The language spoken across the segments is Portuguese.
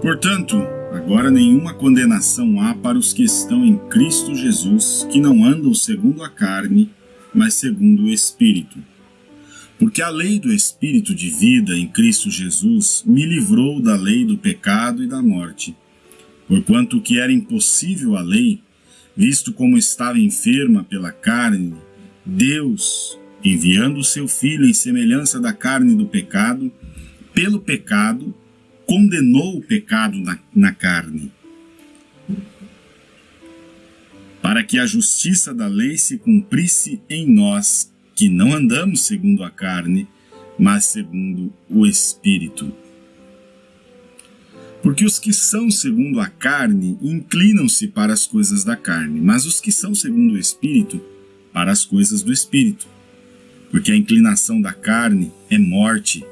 Portanto, agora nenhuma condenação há para os que estão em Cristo Jesus, que não andam segundo a carne, mas segundo o Espírito. Porque a lei do Espírito de vida em Cristo Jesus me livrou da lei do pecado e da morte. Porquanto o que era impossível à lei, visto como estava enferma pela carne, Deus, enviando o seu Filho em semelhança da carne do pecado, pelo pecado, condenou o pecado na, na carne, para que a justiça da lei se cumprisse em nós, que não andamos segundo a carne, mas segundo o Espírito. Porque os que são segundo a carne inclinam-se para as coisas da carne, mas os que são segundo o Espírito, para as coisas do Espírito. Porque a inclinação da carne é morte,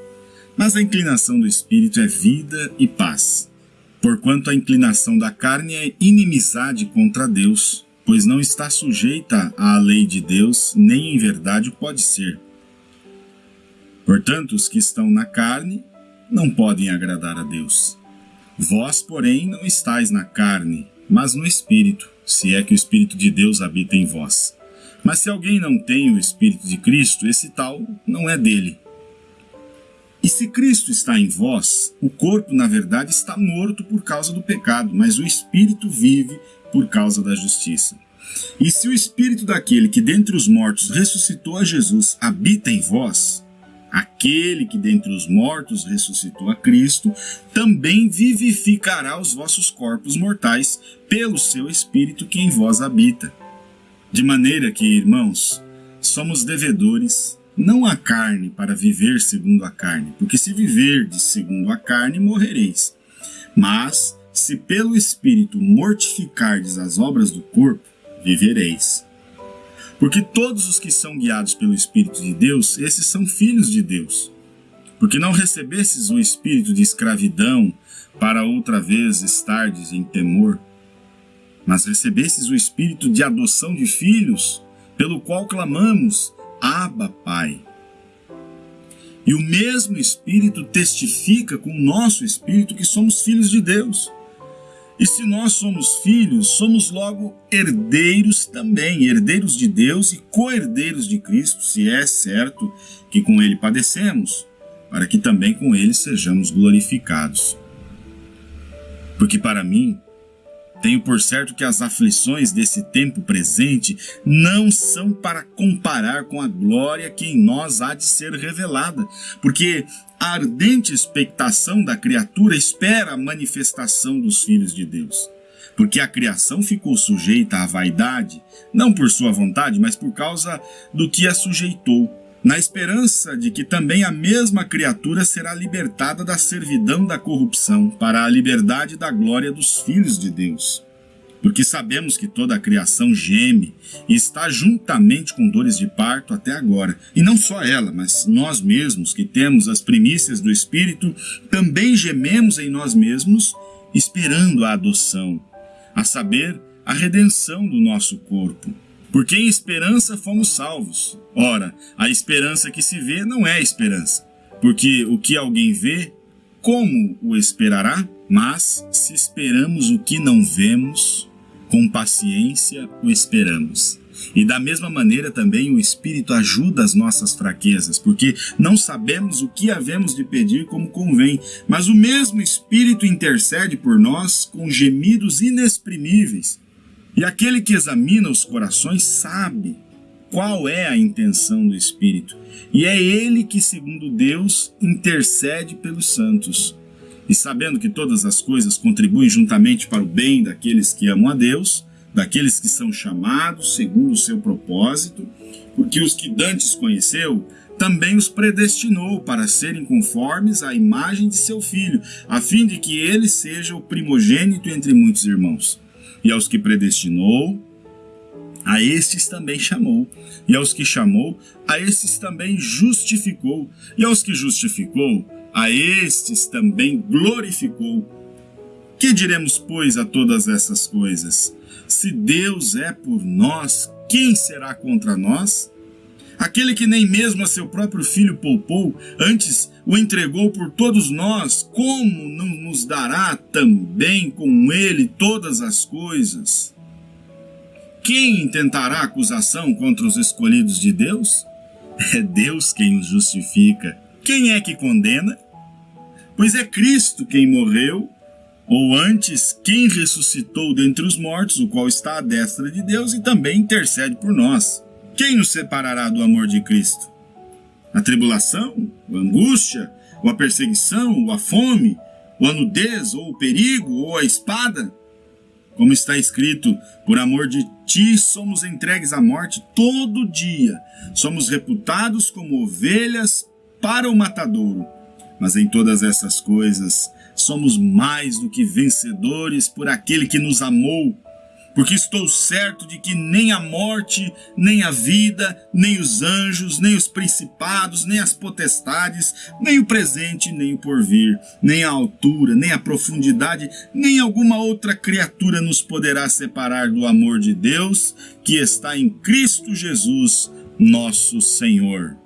mas a inclinação do Espírito é vida e paz. Porquanto a inclinação da carne é inimizade contra Deus, pois não está sujeita à lei de Deus, nem em verdade pode ser. Portanto, os que estão na carne não podem agradar a Deus. Vós, porém, não estáis na carne, mas no Espírito, se é que o Espírito de Deus habita em vós. Mas se alguém não tem o Espírito de Cristo, esse tal não é dele. E se Cristo está em vós, o corpo, na verdade, está morto por causa do pecado, mas o espírito vive por causa da justiça. E se o espírito daquele que dentre os mortos ressuscitou a Jesus habita em vós, aquele que dentre os mortos ressuscitou a Cristo, também vivificará os vossos corpos mortais pelo seu espírito que em vós habita. De maneira que, irmãos, somos devedores não a carne para viver segundo a carne, porque se viverdes segundo a carne, morrereis. Mas, se pelo Espírito mortificardes as obras do corpo, vivereis. Porque todos os que são guiados pelo Espírito de Deus, esses são filhos de Deus. Porque não recebestes o espírito de escravidão para outra vez estardes em temor, mas recebestes o espírito de adoção de filhos, pelo qual clamamos, Abba, Pai. E o mesmo Espírito testifica com o nosso Espírito que somos filhos de Deus. E se nós somos filhos, somos logo herdeiros também, herdeiros de Deus e co-herdeiros de Cristo, se é certo que com Ele padecemos, para que também com Ele sejamos glorificados. Porque para mim, tenho por certo que as aflições desse tempo presente não são para comparar com a glória que em nós há de ser revelada, porque a ardente expectação da criatura espera a manifestação dos filhos de Deus. Porque a criação ficou sujeita à vaidade, não por sua vontade, mas por causa do que a sujeitou na esperança de que também a mesma criatura será libertada da servidão da corrupção para a liberdade da glória dos filhos de Deus. Porque sabemos que toda a criação geme e está juntamente com dores de parto até agora. E não só ela, mas nós mesmos que temos as primícias do Espírito, também gememos em nós mesmos, esperando a adoção, a saber, a redenção do nosso corpo porque em esperança fomos salvos. Ora, a esperança que se vê não é esperança, porque o que alguém vê, como o esperará? Mas se esperamos o que não vemos, com paciência o esperamos. E da mesma maneira também o Espírito ajuda as nossas fraquezas, porque não sabemos o que havemos de pedir como convém, mas o mesmo Espírito intercede por nós com gemidos inexprimíveis. E aquele que examina os corações sabe qual é a intenção do Espírito, e é ele que, segundo Deus, intercede pelos santos. E sabendo que todas as coisas contribuem juntamente para o bem daqueles que amam a Deus, daqueles que são chamados segundo o seu propósito, porque os que dantes conheceu, também os predestinou para serem conformes à imagem de seu filho, a fim de que ele seja o primogênito entre muitos irmãos. E aos que predestinou, a estes também chamou. E aos que chamou, a estes também justificou. E aos que justificou, a estes também glorificou. Que diremos, pois, a todas essas coisas? Se Deus é por nós, quem será contra nós? Aquele que nem mesmo a seu próprio filho poupou, antes o entregou por todos nós, como não nos dará também com ele todas as coisas? Quem intentará acusação contra os escolhidos de Deus? É Deus quem os justifica. Quem é que condena? Pois é Cristo quem morreu, ou antes, quem ressuscitou dentre os mortos, o qual está à destra de Deus e também intercede por nós. Quem nos separará do amor de Cristo? A tribulação, a angústia, ou a perseguição, ou a fome, ou a nudez, ou o perigo, ou a espada? Como está escrito, por amor de ti somos entregues à morte todo dia, somos reputados como ovelhas para o matadouro. Mas em todas essas coisas somos mais do que vencedores por aquele que nos amou porque estou certo de que nem a morte, nem a vida, nem os anjos, nem os principados, nem as potestades, nem o presente, nem o porvir, nem a altura, nem a profundidade, nem alguma outra criatura nos poderá separar do amor de Deus que está em Cristo Jesus, nosso Senhor.